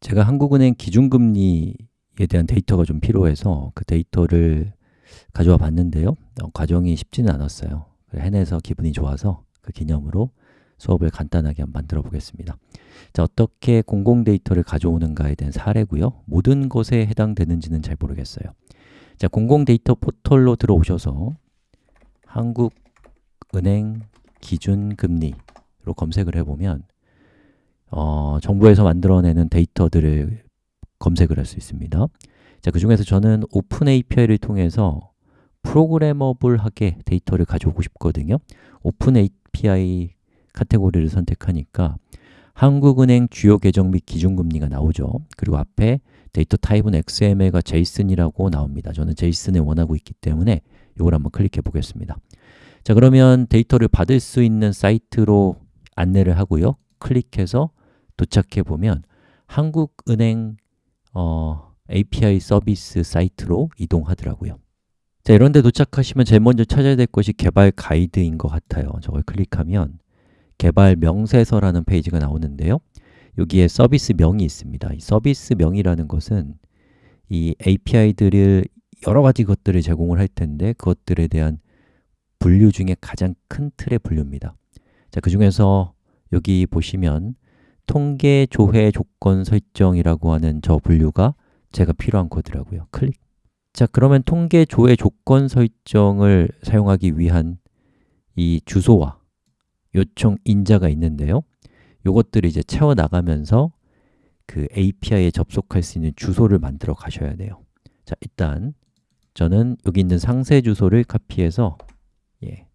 제가 한국은행 기준금리에 대한 데이터가 좀 필요해서 그 데이터를 가져와 봤는데요. 어, 과정이 쉽지는 않았어요. 해내서 기분이 좋아서 그 기념으로 수업을 간단하게 한번 만들어 보겠습니다. 자, 어떻게 공공 데이터를 가져오는가에 대한 사례고요. 모든 것에 해당되는지는 잘 모르겠어요. 자, 공공 데이터 포털로 들어오셔서 한국은행 기준금리로 검색을 해보면 어, 정부에서 만들어내는 데이터들을 검색을 할 수 있습니다. 자, 그 중에서 저는 open API를 통해서 programmable하게 데이터를 가져오고 싶거든요. open API 카테고리를 선택하니까 한국은행 주요 계정 및 기준금리가 나오죠. 그리고 앞에 데이터 타입은 XML과 JSON이라고 나옵니다. 저는 JSON을 원하고 있기 때문에 이걸 한번 클릭해 보겠습니다. 자 그러면 데이터를 받을 수 있는 사이트로 안내를 하고요. 클릭해서 도착해 보면 한국은행 어, API 서비스 사이트로 이동하더라고요. 자, 이런 데 도착하시면 제일 먼저 찾아야 될 것이 개발 가이드인 것 같아요. 저걸 클릭하면 개발 명세서라는 페이지가 나오는데요. 여기에 서비스 명이 있습니다. 이 서비스 명이라는 것은 이 API들을 여러 가지 것들을 제공을 할 텐데 그것들에 대한 분류 중에 가장 큰 틀의 분류입니다. 자, 그 중에서 여기 보시면 통계 조회 조건 설정이라고 하는 저 분류가 제가 필요한 코드라고요. 클릭. 자, 그러면 통계 조회 조건 설정을 사용하기 위한 이 주소와 요청 인자가 있는데요. 요것들을 이제 채워 나가면서 그 API에 접속할 수 있는 주소를 만들어 가셔야 돼요. 자, 일단 저는 여기 있는 상세 주소를 카피해서 예,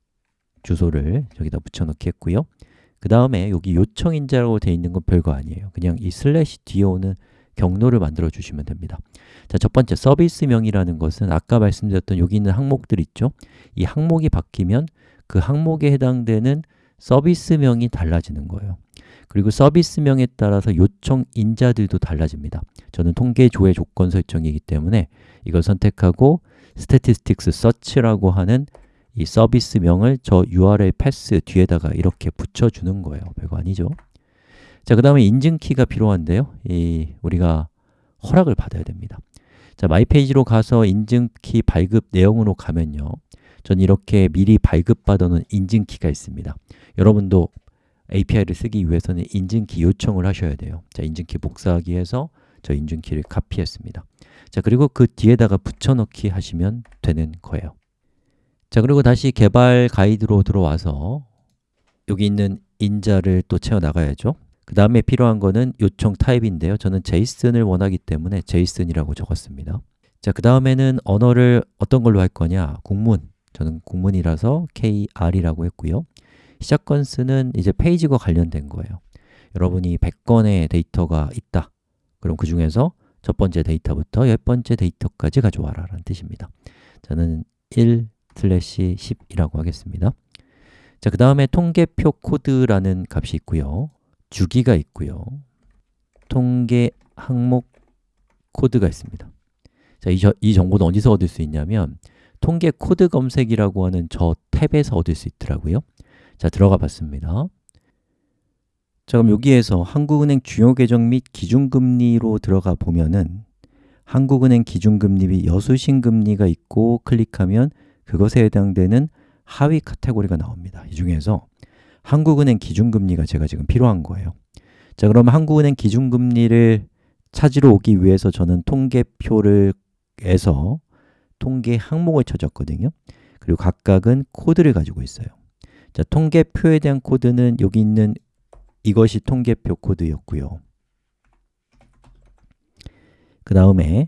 주소를 저기다 붙여 넣기 했고요. 그 다음에 여기 요청 인자라고 되어 있는 건 별거 아니에요. 그냥 이 슬래시 뒤에 오는 경로를 만들어 주시면 됩니다. 자, 첫 번째 서비스명이라는 것은 아까 말씀드렸던 여기 있는 항목들 있죠? 이 항목이 바뀌면 그 항목에 해당되는 서비스명이 달라지는 거예요. 그리고 서비스명에 따라서 요청 인자들도 달라집니다. 저는 통계 조회 조건 설정이기 때문에 이걸 선택하고 statistics search라고 하는 이 서비스명을 저 URL path 뒤에다가 이렇게 붙여주는 거예요. 별거 아니죠? 자, 그 다음에 인증키가 필요한데요. 이 우리가 허락을 받아야 됩니다. 자, 마이페이지로 가서 인증키 발급 내용으로 가면요. 전 이렇게 미리 발급받아 놓은 인증키가 있습니다. 여러분도 API를 쓰기 위해서는 인증키 요청을 하셔야 돼요. 자, 인증키 복사하기 위해서 저 인증키를 카피했습니다. 자, 그리고 그 뒤에다가 붙여넣기 하시면 되는 거예요 자, 그리고 다시 개발 가이드로 들어와서 여기 있는 인자를 또 채워 나가야죠. 그 다음에 필요한 거는 요청 타입인데요. 저는 JSON을 원하기 때문에 JSON이라고 적었습니다. 자, 그 다음에는 언어를 어떤 걸로 할 거냐? 국문, 저는 국문이라서 KR이라고 했고요. 시작 건수는 이제 페이지과 관련된 거예요. 여러분이 100건의 데이터가 있다. 그럼 그 중에서 첫 번째 데이터부터 열 번째 데이터까지 가져와라 라는 뜻입니다. 저는 1, 슬래시 10이라고 하겠습니다. 자, 그 다음에 통계표 코드라는 값이 있고요. 주기가 있고요. 통계 항목 코드가 있습니다. 자, 이, 이 정보는 어디서 얻을 수 있냐면 통계 코드 검색이라고 하는 저 탭에서 얻을 수 있더라고요. 자, 들어가 봤습니다. 자, 그럼 여기에서 한국은행 주요 계정 및 기준금리로 들어가 보면은 한국은행 기준금리 및 여수신금리가 있고 클릭하면 그것에 해당되는 하위 카테고리가 나옵니다. 이 중에서 한국은행 기준금리가 제가 지금 필요한 거예요. 자 그러면 한국은행 기준금리를 찾으러 오기 위해서 저는 통계표를 에서 통계 항목을 찾았거든요. 그리고 각각은 코드를 가지고 있어요. 자, 통계표에 대한 코드는 여기 있는 이것이 통계표 코드였고요. 그 다음에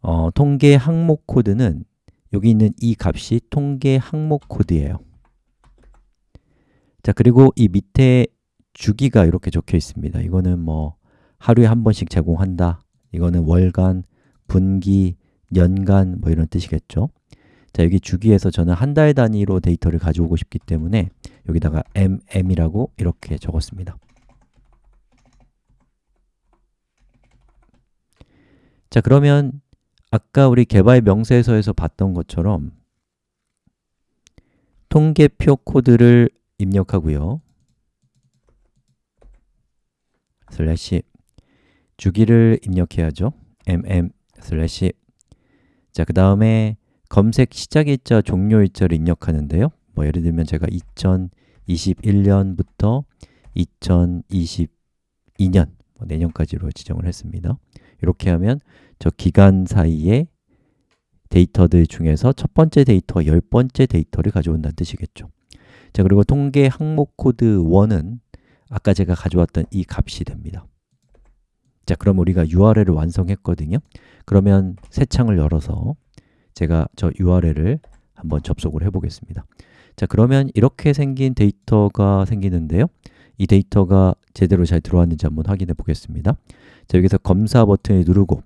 어, 통계 항목 코드는 여기 있는 이 값이 통계 항목 코드예요. 자 그리고 이 밑에 주기가 이렇게 적혀 있습니다. 이거는 뭐 하루에 한 번씩 제공한다. 이거는 월간, 분기, 연간 뭐 이런 뜻이겠죠. 자 여기 주기에서 저는 한 달 단위로 데이터를 가져오고 싶기 때문에 여기다가 mm이라고 이렇게 적었습니다. 자 그러면 아까 우리 개발 명세서에서 봤던 것처럼 통계표 코드를 입력하고요 슬래시 주기를 입력해야죠. mm 슬래시 자, 그 다음에 검색 시작일자, 종료일자를 입력하는데요. 뭐 예를 들면 제가 2021년부터 2022년 뭐 내년까지로 지정을 했습니다. 이렇게 하면 저 기간 사이에 데이터들 중에서 첫 번째 데이터, 열 번째 데이터를 가져온다는 뜻이겠죠. 자, 그리고 통계 항목 코드 1은 아까 제가 가져왔던 이 값이 됩니다. 자, 그럼 우리가 URL을 완성했거든요. 그러면 새 창을 열어서 제가 저 URL을 한번 접속을 해 보겠습니다. 자, 그러면 이렇게 생긴 데이터가 생기는데요. 이 데이터가 제대로 잘 들어왔는지 한번 확인해 보겠습니다. 자, 여기서 검사 버튼을 누르고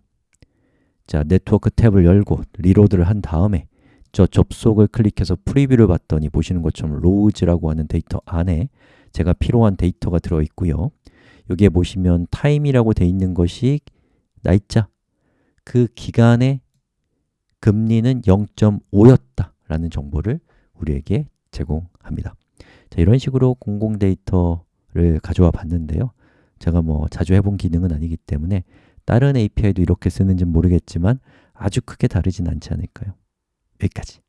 자, 네트워크 탭을 열고 reload를 한 다음에 저 접속을 클릭해서 preview를 봤더니 보시는 것처럼 rows라고 하는 데이터 안에 제가 필요한 데이터가 들어 있고요. 여기에 보시면 time이라고 돼 있는 것이 날짜, 그 기간의 금리는 0.5였다 라는 정보를 우리에게 제공합니다. 자, 이런 식으로 공공 데이터를 가져와 봤는데요. 제가 뭐 자주 해본 기능은 아니기 때문에 다른 API도 이렇게 쓰는지 모르겠지만 아주 크게 다르진 않지 않을까요? 여기까지.